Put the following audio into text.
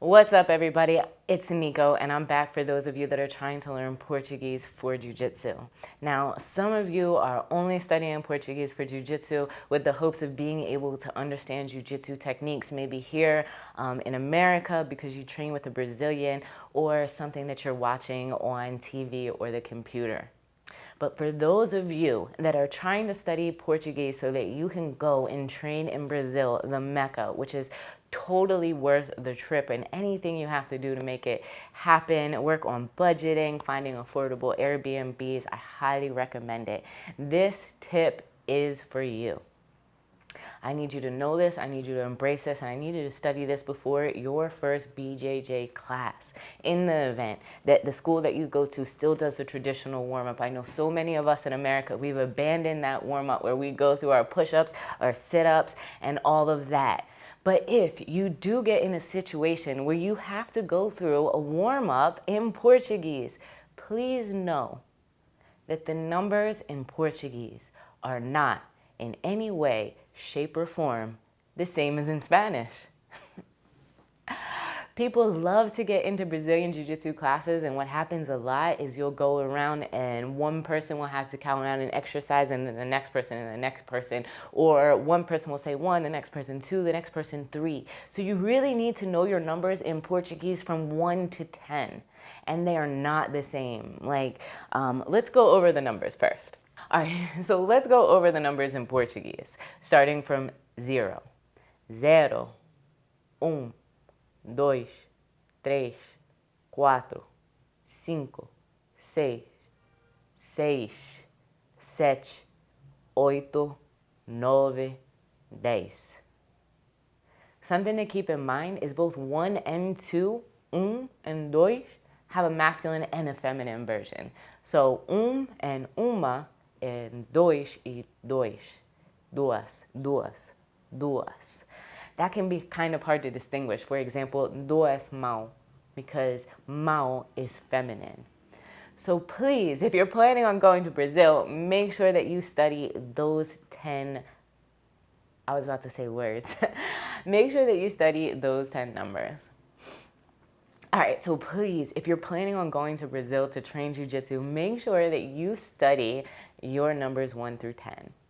What's up everybody? It's Nico and I'm back for those of you that are trying to learn Portuguese for Jiu-Jitsu. Now, some of you are only studying Portuguese for Jiu-Jitsu with the hopes of being able to understand Jiu-Jitsu techniques, maybe here um, in America because you train with a Brazilian or something that you're watching on TV or the computer. But for those of you that are trying to study Portuguese so that you can go and train in Brazil, the Mecca, which is totally worth the trip and anything you have to do to make it happen. Work on budgeting, finding affordable Airbnbs. I highly recommend it. This tip is for you. I need you to know this, I need you to embrace this, and I need you to study this before your first BJJ class. In the event that the school that you go to still does the traditional warm-up, I know so many of us in America, we've abandoned that warm-up where we go through our push-ups, our sit-ups, and all of that. But if you do get in a situation where you have to go through a warm-up in Portuguese, please know that the numbers in Portuguese are not in any way, shape, or form the same as in Spanish. People love to get into Brazilian Jiu-Jitsu classes and what happens a lot is you'll go around and one person will have to count out an exercise and then the next person and the next person or one person will say one, the next person two, the next person three. So you really need to know your numbers in Portuguese from one to 10 and they are not the same. Like, um, let's go over the numbers first. All right, so let's go over the numbers in Portuguese, starting from zero. Zero, um, dois, três, quatro, cinco, seis, seis, sete, oito, nove, dez. Something to keep in mind is both one and two, um and dois, have a masculine and a feminine version. So um and uma and dois e dois, duas, duas, duas that can be kind of hard to distinguish. For example, duas mão, because mão is feminine. So please, if you're planning on going to Brazil, make sure that you study those 10, I was about to say words. make sure that you study those 10 numbers. All right, so please, if you're planning on going to Brazil to train Jiu-Jitsu, make sure that you study your numbers 1 through 10.